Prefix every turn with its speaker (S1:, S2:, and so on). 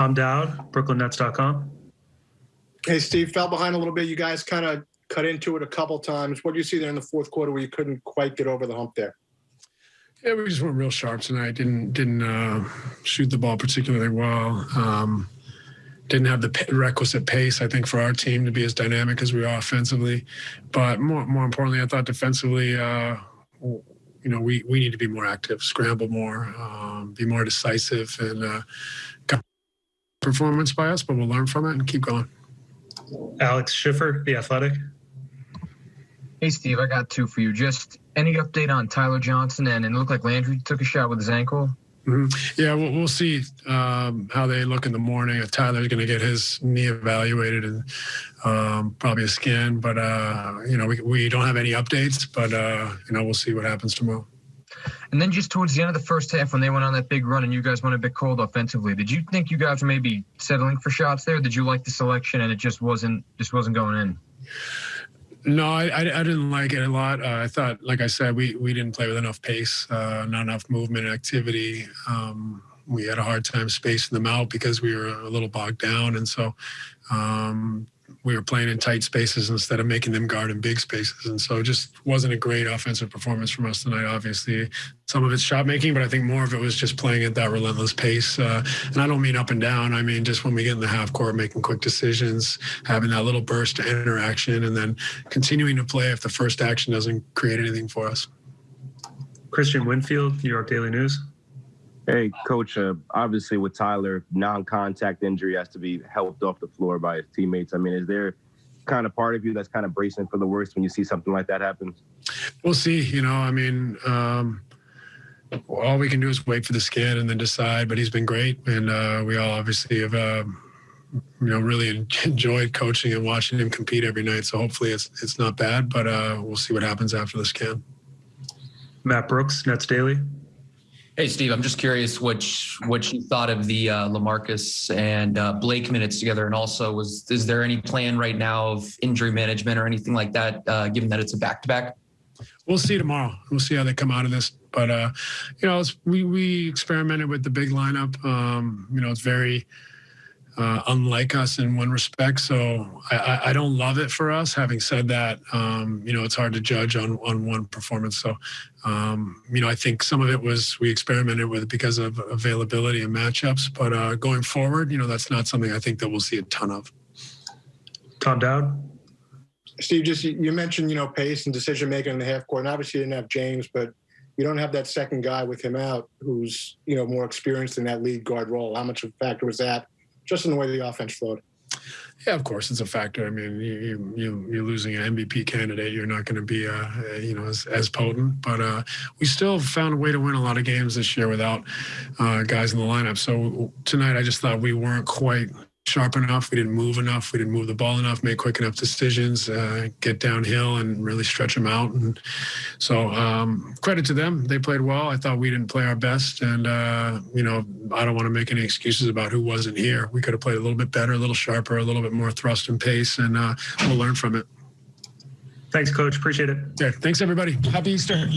S1: Tom Dowd, BrooklynNets.com.
S2: Hey, Steve, fell behind a little bit. You guys kind of cut into it a couple times. What do you see there in the fourth quarter where you couldn't quite get over the hump there?
S3: Yeah, we just weren't real sharp tonight. Didn't didn't uh, shoot the ball particularly well. Um, didn't have the requisite pace, I think, for our team to be as dynamic as we are offensively. But more more importantly, I thought defensively, uh, you know, we we need to be more active, scramble more, um, be more decisive, and uh, performance by us. But we'll learn from it and keep going.
S1: Alex Schiffer, The Athletic.
S4: Hey, Steve, I got two for you. Just any update on Tyler Johnson? And it looked like Landry took a shot with his ankle.
S3: Mm-hmm. Yeah, we'll, we'll see um, how they look in the morning. If Tyler's going to get his knee evaluated and um, probably a scan. But, uh, you know, we, we don't have any updates, but, uh, you know, we'll see what happens tomorrow.
S4: And then just towards the end of the first half, when they went on that big run and you guys went a bit cold offensively, did you think you guys were maybe settling for shots there? Did you like the selection and it just wasn't just wasn't going in?
S3: No, I, I, I, didn't like it a lot. Uh, I thought, like I said, we, we didn't play with enough pace, uh, not enough movement and activity. Um, we had a hard time spacing them out because we were a little bogged down. And so um, we were playing in tight spaces instead of making them guard in big spaces. And so it just wasn't a great offensive performance from us tonight. Obviously, some of it's shot making, but I think more of it was just playing at that relentless pace. Uh, and I don't mean up and down. I mean just when we get in the half court, making quick decisions, having that little burst of interaction, and then continuing to play if the first action doesn't create anything for us.
S1: Christian Winfield, New York Daily News.
S5: Hey, coach. Uh, obviously, with Tyler, non-contact injury has to be helped off the floor by his teammates. I mean, is there kind of part of you that's kind of bracing for the worst when you see something like that happen?
S3: We'll see. You know, I mean, um, all we can do is wait for the scan and then decide. But he's been great, and uh, we all obviously have. Uh, you know, really enjoyed coaching and watching him compete every night. So hopefully it's it's not bad, but uh, we'll see what happens after the scan.
S1: Matt Brooks, Nets Daily.
S6: Hey, Steve, I'm just curious what what you thought of the uh, Lamarcus and uh, Blake minutes together, and also was is there any plan right now of injury management or anything like that, uh, given that it's a back to back?
S3: We'll see tomorrow. We'll see how they come out of this. But uh, you know, we we experimented with the big lineup. Um, you know, it's very uh, unlike us in one respect. So I, I, don't love it for us. Having said that, um, you know, it's hard to judge on, on one performance. So, um, you know, I think some of it was we experimented with because of availability and matchups. But uh, going forward, you know, that's not something I think that we'll see a ton of.
S1: Tom Dowd.
S2: Steve, just you mentioned, you know, pace and decision making in the half court. And obviously, you didn't have James, but you don't have that second guy with him out who's, you know, more experienced in that lead guard role. How much of a factor was that? Just in the way the offense flowed.
S3: Yeah, of course, it's a factor. I mean, you you you're losing an MVP candidate. You're not going to be, uh, you know, as, as potent. But uh, we still found a way to win a lot of games this year without uh, guys in the lineup. So tonight, I just thought we weren't quite sharp enough. We didn't move enough. We didn't move the ball enough, make quick enough decisions, uh, get downhill and really stretch them out. And so um, credit to them. They played well. I thought we didn't play our best. And, uh, you know, I don't want to make any excuses about who wasn't here. We could have played a little bit better, a little sharper, a little bit more thrust and pace, and uh, we'll learn from it.
S1: Thanks, Coach. Appreciate it.
S3: Yeah. Thanks, everybody. Happy Easter.